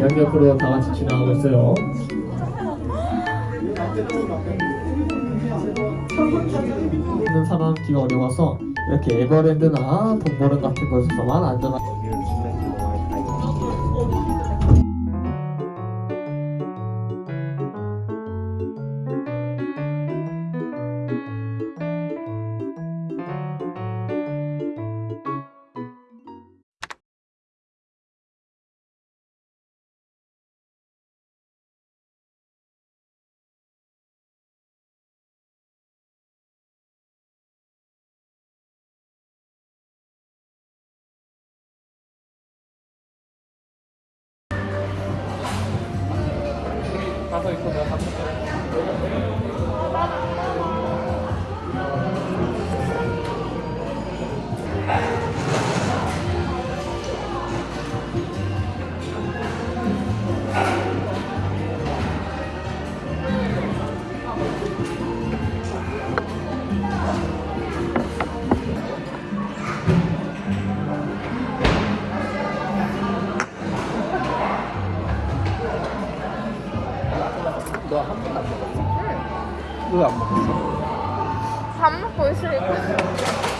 양옆으로 다 같이 지나가고 있어요. 있는 사람기가 어려워서 이렇게 에버랜드나 동물원 같은 곳에서만 안전하게 너 한 번도 안 먹었어? 응. 왜안 먹었어? 밥 먹고 있으니까.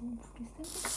будемо чистити.